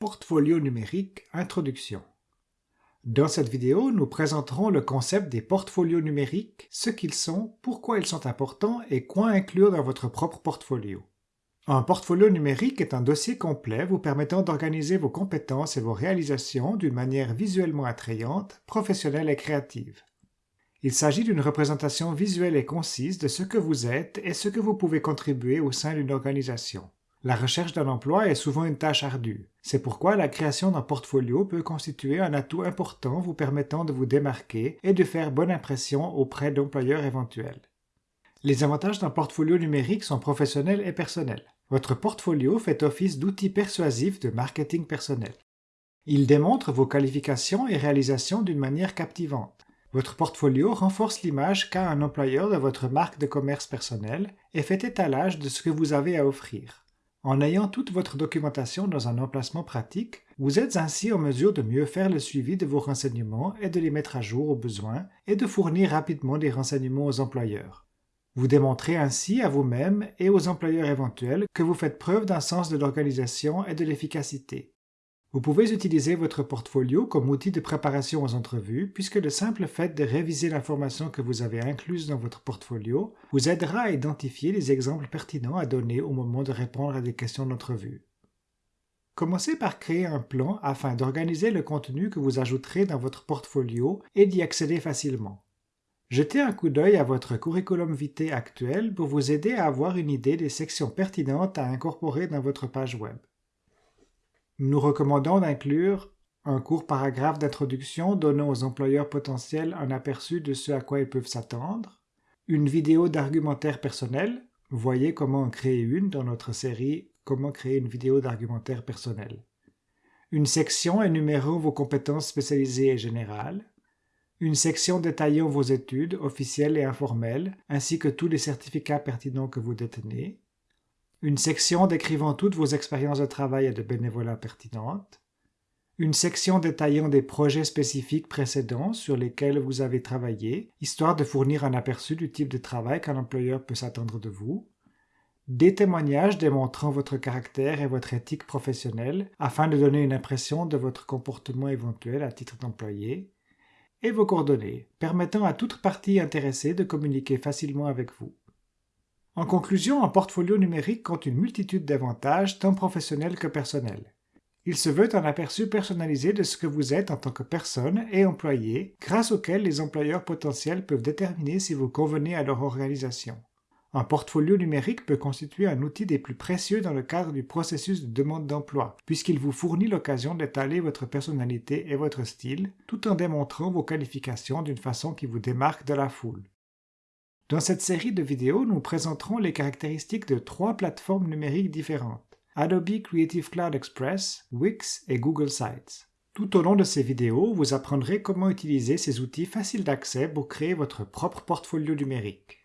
Portfolio numérique Introduction Dans cette vidéo, nous présenterons le concept des portfolios numériques, ce qu'ils sont, pourquoi ils sont importants et quoi inclure dans votre propre portfolio. Un portfolio numérique est un dossier complet vous permettant d'organiser vos compétences et vos réalisations d'une manière visuellement attrayante, professionnelle et créative. Il s'agit d'une représentation visuelle et concise de ce que vous êtes et ce que vous pouvez contribuer au sein d'une organisation. La recherche d'un emploi est souvent une tâche ardue. C'est pourquoi la création d'un portfolio peut constituer un atout important vous permettant de vous démarquer et de faire bonne impression auprès d'employeurs éventuels. Les avantages d'un portfolio numérique sont professionnels et personnels. Votre portfolio fait office d'outil persuasif de marketing personnel. Il démontre vos qualifications et réalisations d'une manière captivante. Votre portfolio renforce l'image qu'a un employeur de votre marque de commerce personnel et fait étalage de ce que vous avez à offrir. En ayant toute votre documentation dans un emplacement pratique, vous êtes ainsi en mesure de mieux faire le suivi de vos renseignements et de les mettre à jour au besoin et de fournir rapidement des renseignements aux employeurs. Vous démontrez ainsi à vous-même et aux employeurs éventuels que vous faites preuve d'un sens de l'organisation et de l'efficacité. Vous pouvez utiliser votre portfolio comme outil de préparation aux entrevues puisque le simple fait de réviser l'information que vous avez incluse dans votre portfolio vous aidera à identifier les exemples pertinents à donner au moment de répondre à des questions d'entrevue. Commencez par créer un plan afin d'organiser le contenu que vous ajouterez dans votre portfolio et d'y accéder facilement. Jetez un coup d'œil à votre curriculum vitae actuel pour vous aider à avoir une idée des sections pertinentes à incorporer dans votre page web. Nous recommandons d'inclure un court paragraphe d'introduction donnant aux employeurs potentiels un aperçu de ce à quoi ils peuvent s'attendre, une vidéo d'argumentaire personnel, voyez comment en créer une dans notre série Comment créer une vidéo d'argumentaire personnel, une section énumérant vos compétences spécialisées et générales, une section détaillant vos études officielles et informelles, ainsi que tous les certificats pertinents que vous détenez, une section décrivant toutes vos expériences de travail et de bénévolat pertinentes, une section détaillant des projets spécifiques précédents sur lesquels vous avez travaillé, histoire de fournir un aperçu du type de travail qu'un employeur peut s'attendre de vous, des témoignages démontrant votre caractère et votre éthique professionnelle afin de donner une impression de votre comportement éventuel à titre d'employé, et vos coordonnées, permettant à toute partie intéressée de communiquer facilement avec vous. En conclusion, un portfolio numérique compte une multitude d'avantages tant professionnels que personnels. Il se veut un aperçu personnalisé de ce que vous êtes en tant que personne et employé, grâce auquel les employeurs potentiels peuvent déterminer si vous convenez à leur organisation. Un portfolio numérique peut constituer un outil des plus précieux dans le cadre du processus de demande d'emploi, puisqu'il vous fournit l'occasion d'étaler votre personnalité et votre style, tout en démontrant vos qualifications d'une façon qui vous démarque de la foule. Dans cette série de vidéos, nous présenterons les caractéristiques de trois plateformes numériques différentes, Adobe Creative Cloud Express, Wix et Google Sites. Tout au long de ces vidéos, vous apprendrez comment utiliser ces outils faciles d'accès pour créer votre propre portfolio numérique.